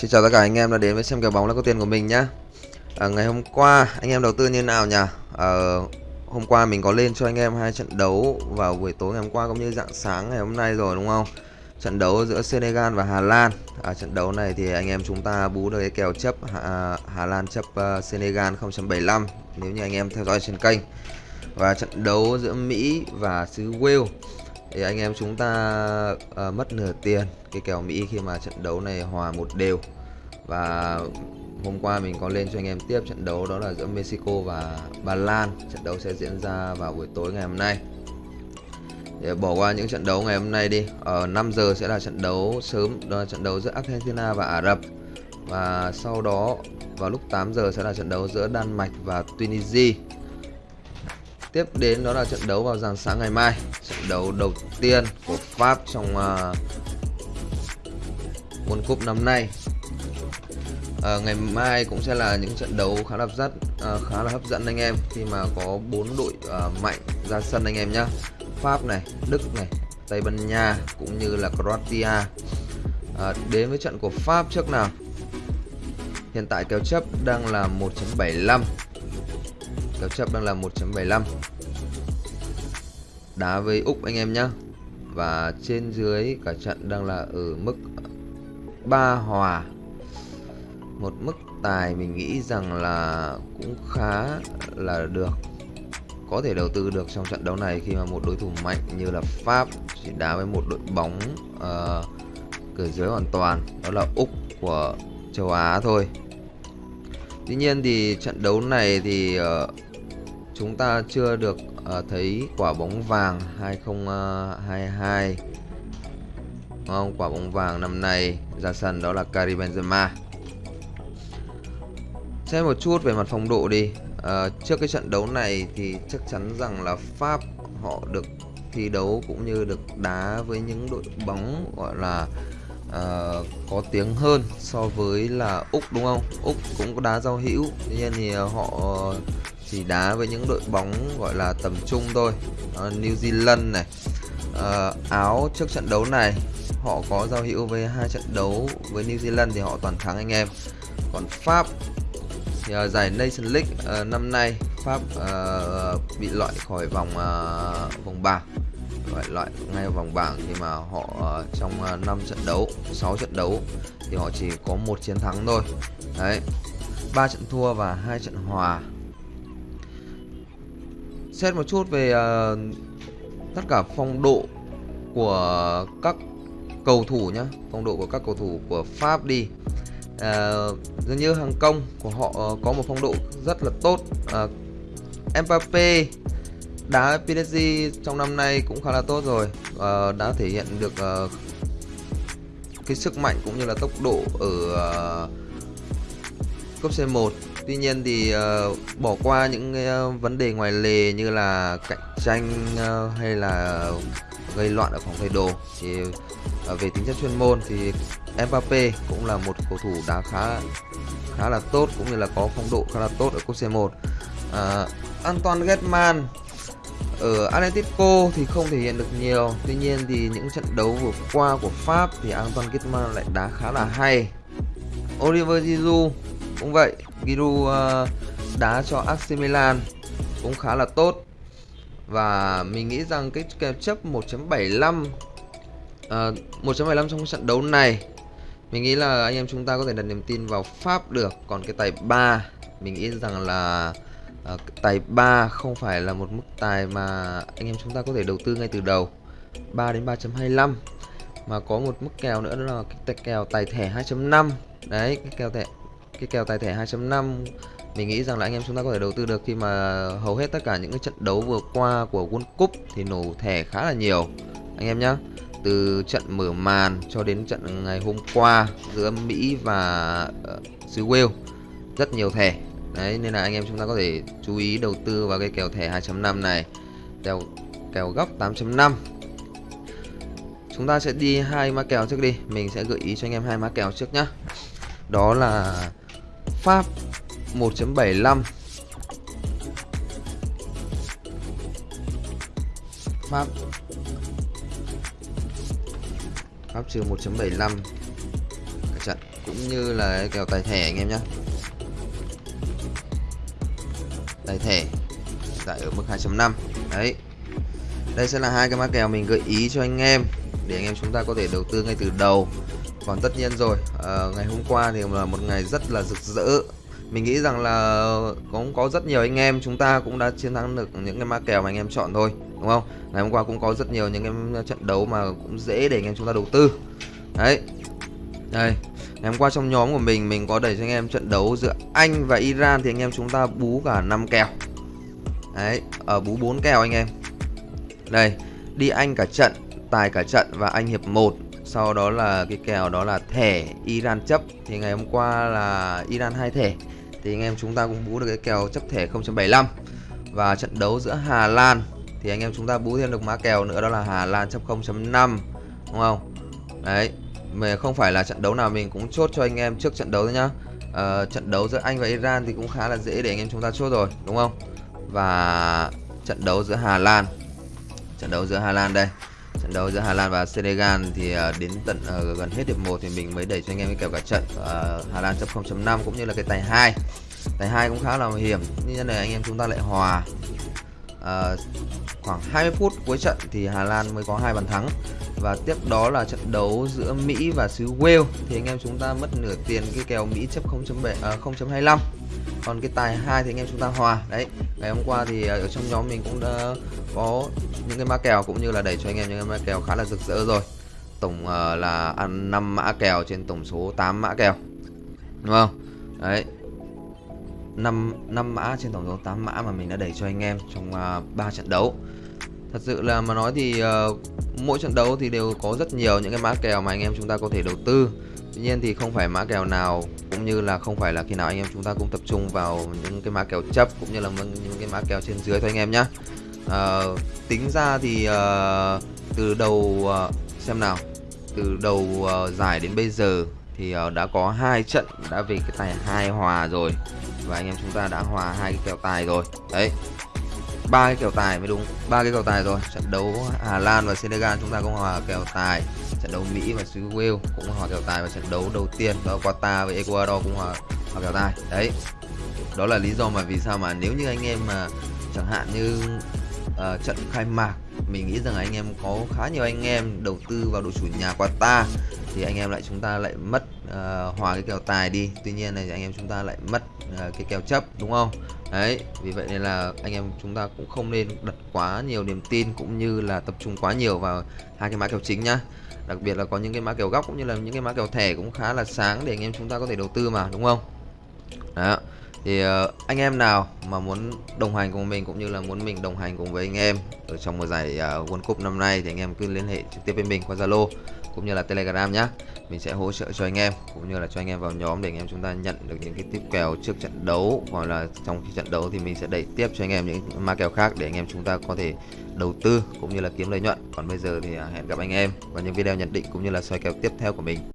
Xin chào tất cả anh em đã đến với xem kèo bóng là có tiền của mình nhá. À, ngày hôm qua anh em đầu tư như nào nhỉ? À, hôm qua mình có lên cho anh em hai trận đấu vào buổi tối ngày hôm qua cũng như dạng sáng ngày hôm nay rồi đúng không? Trận đấu giữa Senegal và Hà Lan. À, trận đấu này thì anh em chúng ta bú được cái kèo chấp Hà, à, Hà Lan chấp uh, Senegal 0.75 nếu như anh em theo dõi trên kênh. Và trận đấu giữa Mỹ và xứ Wales thì anh em chúng ta uh, mất nửa tiền cái kèo Mỹ khi mà trận đấu này hòa một đều và hôm qua mình có lên cho anh em tiếp trận đấu đó là giữa Mexico và Ba Lan. Trận đấu sẽ diễn ra vào buổi tối ngày hôm nay. Để bỏ qua những trận đấu ngày hôm nay đi ở 5 giờ sẽ là trận đấu sớm đó là trận đấu giữa Argentina và Ả Rập. Và sau đó vào lúc 8 giờ sẽ là trận đấu giữa Đan Mạch và Tunisia. Tiếp đến đó là trận đấu vào rạng sáng ngày mai Trận đấu đầu tiên của Pháp trong uh, World Cup năm nay à, Ngày mai cũng sẽ là những trận đấu khá là hấp dẫn à, khá là hấp dẫn anh em Khi mà có bốn đội à, mạnh ra sân anh em nhá. Pháp này, Đức này, Tây Ban Nha cũng như là Croatia. À, Đến với trận của Pháp trước nào. Hiện tại kèo chấp đang là 1.75 Kèo chấp đang là 1.75 Đá với Úc anh em nhá. Và trên dưới cả trận đang là ở mức 3 hòa. Một mức tài mình nghĩ rằng là cũng khá là được. Có thể đầu tư được trong trận đấu này khi mà một đối thủ mạnh như là Pháp Chỉ đá với một đội bóng uh, cửa dưới hoàn toàn Đó là Úc của châu Á thôi. Tuy nhiên thì trận đấu này thì uh, chúng ta chưa được uh, thấy quả bóng vàng 2022 không? Quả bóng vàng năm nay ra sân đó là Karim Benzema xem một chút về mặt phong độ đi. À, trước cái trận đấu này thì chắc chắn rằng là Pháp họ được thi đấu cũng như được đá với những đội bóng gọi là uh, có tiếng hơn so với là Úc đúng không? Úc cũng có đá giao hữu, tuy nhiên thì ờ, họ chỉ đá với những đội bóng gọi là tầm trung thôi. Uh, New Zealand này. Uh, Áo trước trận đấu này họ có giao hữu với hai trận đấu với New Zealand thì họ toàn thắng anh em. Còn Pháp thì uh, giải Nation League uh, năm nay Pháp uh, bị loại khỏi vòng uh, vòng bảng. Loại loại ngay vòng bảng khi mà họ uh, trong uh, 5 trận đấu 6 trận đấu thì họ chỉ có một chiến thắng thôi. Đấy ba trận thua và hai trận hòa. Xét một chút về uh, tất cả phong độ của các cầu thủ nhá phong độ của các cầu thủ của Pháp đi uh, dường như hàng công của họ uh, có một phong độ rất là tốt. Ờ, uh, Mbappe đá PSG trong năm nay cũng khá là tốt rồi. Uh, đã thể hiện được uh, cái sức mạnh cũng như là tốc độ ở uh, cúp C1 Tuy nhiên thì uh, bỏ qua những uh, vấn đề ngoài lề như là cạnh tranh uh, hay là gây loạn ở phòng thay đồ thì uh, về tính chất chuyên môn thì Mbappe cũng là một cầu thủ đá khá khá là tốt cũng như là có phong độ khá là tốt ở cúp C1. Uh, Antoine Griezmann ở Atletico thì không thể hiện được nhiều Tuy nhiên thì những trận đấu vừa qua của Pháp thì Antoine Griezmann lại đá khá là hay Oliver Giroud cũng vậy Giroud uh, ờ, đá cho AC Milan cũng khá là tốt. Và mình nghĩ rằng cái kèo chấp 1.75 uh, 1.75 trong trận đấu này mình nghĩ là anh em chúng ta có thể đặt niềm tin vào Pháp được. Còn cái tài 3 mình nghĩ rằng là uh, tài 3 không phải là một mức tài mà anh em chúng ta có thể đầu tư ngay từ đầu. 3 đến 3.25 mà có một mức kèo nữa đó là cái kèo tài thẻ 2.5 đấy cái kèo thẻ cái kèo tài thẻ 2.5 mình nghĩ rằng là anh em chúng ta có thể đầu tư được khi mà hầu hết tất cả những cái trận đấu vừa qua của World Cup thì nổ thẻ khá là nhiều. Anh em nhé từ trận mở màn cho đến trận ngày hôm qua giữa Mỹ và uh, xứ Wales rất nhiều thẻ. Đấy nên là anh em chúng ta có thể chú ý đầu tư vào cái kèo thẻ 2.5 này. Kèo kèo góc 8.5 chúng ta sẽ đi hai mã kèo trước đi. Mình sẽ gợi ý cho anh em hai mã kèo trước nhá. Đó là Pháp 1.75 Pháp. Pháp trừ 1.75 cả trận cũng như là kèo tài thẻ anh em nhé tài thẻ tại ở mức 2.5 đấy. Đây sẽ là hai cái mã kèo mình gợi ý cho anh em để anh em chúng ta có thể đầu tư ngay từ đầu còn tất nhiên rồi à, ngày hôm qua thì là một ngày rất là rực rỡ. Mình nghĩ rằng là cũng có rất nhiều anh em chúng ta cũng đã chiến thắng được những cái ma kèo mà anh em chọn thôi đúng không? Ngày hôm qua cũng có rất nhiều những cái trận đấu mà cũng dễ để anh em chúng ta đầu tư. Đấy. Đây ngày hôm qua trong nhóm của mình mình có đẩy cho anh em trận đấu giữa anh và iran thì anh em chúng ta bú cả 5 kèo. Đấy ở bú 4 kèo anh em. Đây đi anh cả trận tài cả trận và anh hiệp 1 sau đó là cái kèo đó là thẻ Iran chấp. Thì ngày hôm qua là Iran hai thẻ. Thì anh em chúng ta cũng bú được cái kèo chấp thẻ 0.75 và trận đấu giữa Hà Lan. Thì anh em chúng ta bú thêm được mã kèo nữa đó là Hà Lan chấp 0.5 đúng không? Đấy mà không phải là trận đấu nào mình cũng chốt cho anh em trước trận đấu thôi nhá. À, trận đấu giữa Anh và Iran thì cũng khá là dễ để anh em chúng ta chốt rồi đúng không? Và trận đấu giữa Hà Lan. Trận đấu giữa Hà Lan đây trận đấu giữa Hà Lan và Senegal thì uh, đến tận uh, gần hết hiệp 1 thì mình mới đẩy cho anh em cái kèo cả trận uh, Hà Lan chấp 0.5 cũng như là cái tài 2 tài 2 cũng khá là hiểm nhưng này anh em chúng ta lại hòa. Uh, khoảng 20 phút cuối trận thì Hà Lan mới có hai bàn thắng. Và tiếp đó là trận đấu giữa Mỹ và xứ Wales thì anh em chúng ta mất nửa tiền cái kèo Mỹ chấp 0.7 uh, 0.25 còn cái tài hai thì anh em chúng ta hòa. Đấy ngày hôm qua thì ờ, ở trong nhóm mình cũng đã có những cái mã kèo cũng như là đẩy cho anh em những cái mã kèo khá là rực rỡ rồi. Tổng uh, là ăn 5 mã kèo trên tổng số 8 mã kèo. Đúng không? Đấy. 5 5 mã trên tổng số 8 mã mà mình đã đẩy cho anh em trong ờ, uh, 3 trận đấu. Thật sự là mà nói thì uh, mỗi trận đấu thì đều có rất nhiều những cái mã kèo mà anh em chúng ta có thể đầu tư. Tuy nhiên thì không phải mã kèo nào cũng như là không phải là khi nào anh em chúng ta cũng tập trung vào những cái mã kèo chấp cũng như là những cái mã kèo trên dưới thôi anh em nhé à, ờ, tính ra thì à, từ đầu à, xem nào. Từ đầu à, giải đến bây giờ thì à, đã có hai trận đã về cái tài hai hòa rồi và anh em chúng ta đã hòa hai cái kèo tài rồi. Đấy ba cái kèo tài mới đúng ba cái kèo tài rồi. Trận đấu Hà Lan và Senegal chúng ta cũng hòa kèo tài. Trận đấu Mỹ và xứ Wales cũng hòa kèo tài. Và trận đấu đầu tiên đó Qatar với Ecuador cũng hòa, hòa kèo tài. Đấy đó là lý do mà vì sao mà nếu như anh em mà chẳng hạn như uh, trận khai mạc mình nghĩ rằng anh em có khá nhiều anh em đầu tư vào đội chủ nhà Qatar thì anh em lại chúng ta lại mất uh, hòa cái kèo tài đi. Tuy nhiên này anh em chúng ta lại mất uh, cái kèo chấp đúng không? Đấy vì vậy nên là anh em chúng ta cũng không nên đặt quá nhiều niềm tin cũng như là tập trung quá nhiều vào hai cái mã kèo chính nhá. Đặc biệt là có những cái mã kèo góc cũng như là những cái mã kèo thẻ cũng khá là sáng để anh em chúng ta có thể đầu tư mà đúng không? Đó thì uh, anh em nào mà muốn đồng hành cùng mình cũng như là muốn mình đồng hành cùng với anh em ở trong một giải uh, World Cup năm nay thì anh em cứ liên hệ trực tiếp với mình qua Zalo cũng như là Telegram nhé mình sẽ hỗ trợ cho anh em cũng như là cho anh em vào nhóm để anh em chúng ta nhận được những cái tiếp kèo trước trận đấu hoặc là trong khi trận đấu thì mình sẽ đẩy tiếp cho anh em những ma kèo khác để anh em chúng ta có thể đầu tư cũng như là kiếm lợi nhuận. Còn bây giờ thì ờ, hẹn gặp anh em vào những video nhận định cũng như là soi kèo tiếp theo của mình.